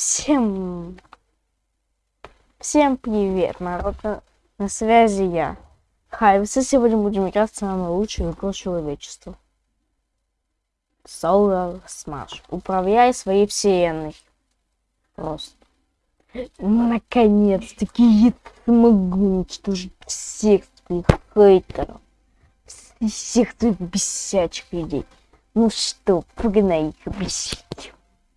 Всем... Всем привет, народ. На, связи я. Хайвс, и сегодня будем играть в самую лучшую игру человечества. Solar Smash. Управляй своей вселенной. Просто. Наконец-таки я смогу уничтожить всех твоих хейтеров. Всех твоих бесячих людей. Ну что, погнали их бесить.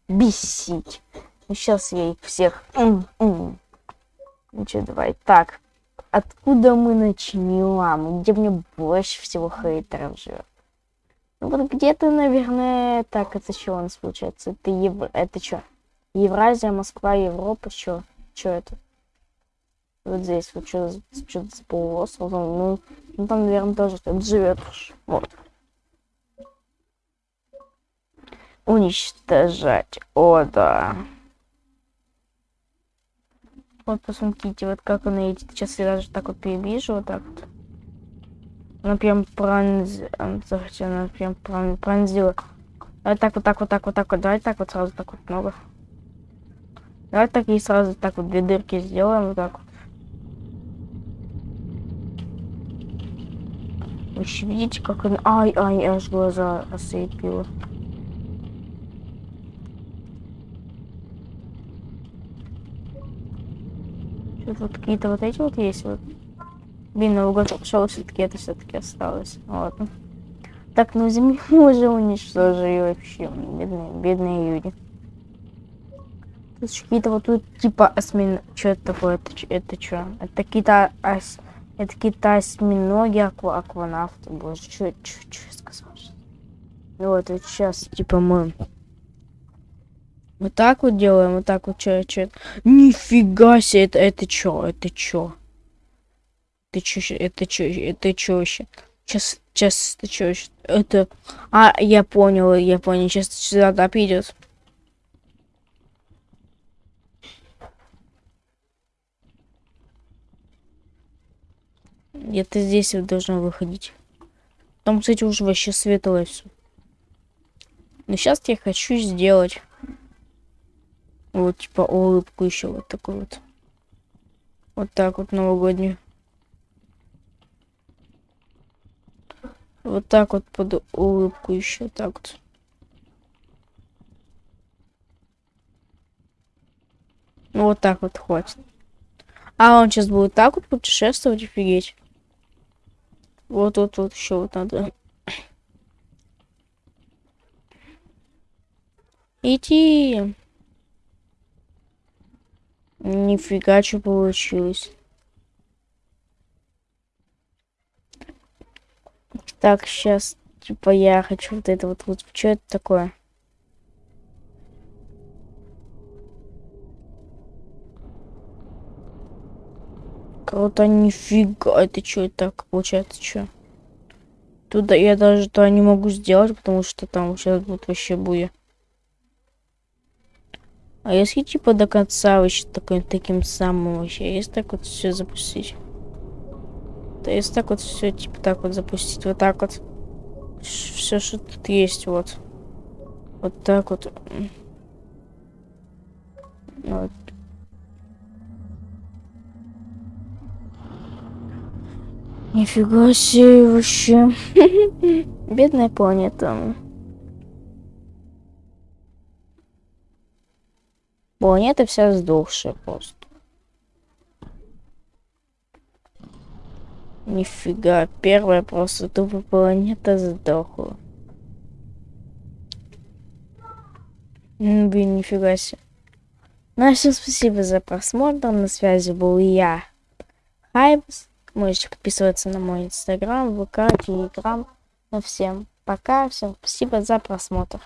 Бесить. Ну, сейчас я их всех... -м. Ну давай. Так, откуда мы начнем? Где мне больше всего хейтеров живет? Ну вот где-то, наверное... Так, это что у нас получается? Это Ев... Это что? Евразия, Москва, Европа, что? Что это? Вот здесь, вот что за полуостров? Ну, ну, там, наверное, тоже кто-то живет. Вот. Уничтожать. О, да. Вот посмотрите, вот как она едет. Сейчас я даже так вот перевижу, вот так вот. Она прям пронз... Она прям пронзила. Давай так, вот так, вот так, вот так вот. Давай так вот сразу так вот много. Давай так и сразу так вот две дырки сделаем, вот так вот. Вы видите, как она... Ай, ай, аж глаза ослепила. Тут вот какие-то вот эти вот есть вот. Блин, на угол пошел, все-таки это все-таки осталось. Ладно. Так, ну землю уже уничтожили вообще. Бедные, бедные люди. Тут какие-то вот тут типа осьмин... Что это такое? Это, это что? Это какие-то ос... Это какие-то осьминоги, аква... акванавты. Боже, что я сказал? Ну вот, вот сейчас типа мы вот так вот делаем, вот так вот, что, что. Нифига себе, это, это чё, это чё? Это чё, это чё, это чё вообще? Сейчас, сейчас, это чё вообще? Это... А, я понял, я понял, сейчас сюда да, придет. Где-то здесь должно выходить. Там, кстати, уже вообще светлое все. Но сейчас я хочу сделать вот, типа, улыбку еще вот такой вот. Вот так вот новогоднюю. Вот так вот под улыбку еще так вот. Ну вот так вот хватит. А он сейчас будет так вот путешествовать, офигеть. Вот вот вот еще вот надо. Идти. Нифига, что получилось. Так, сейчас, типа, я хочу вот это вот, вот, что это такое? Круто, нифига, это что это так получается, что? Туда я даже то не могу сделать, потому что там сейчас будет вообще буя. А если типа до конца вообще такой, таким самым вообще, если так вот все запустить? То если так вот все типа так вот запустить, вот так вот. Все, что тут есть, вот. Вот так вот. Вот. Нифига себе вообще. Бедная планета. Планета вся сдохшая просто. Нифига, первая просто тупо планета сдохла. Блин, нифига себе. Ну, а все, спасибо за просмотр. На связи был я, Хайбс. Можете подписываться на мой инстаграм, ВК, телеграм. Ну, всем пока, всем спасибо за просмотр.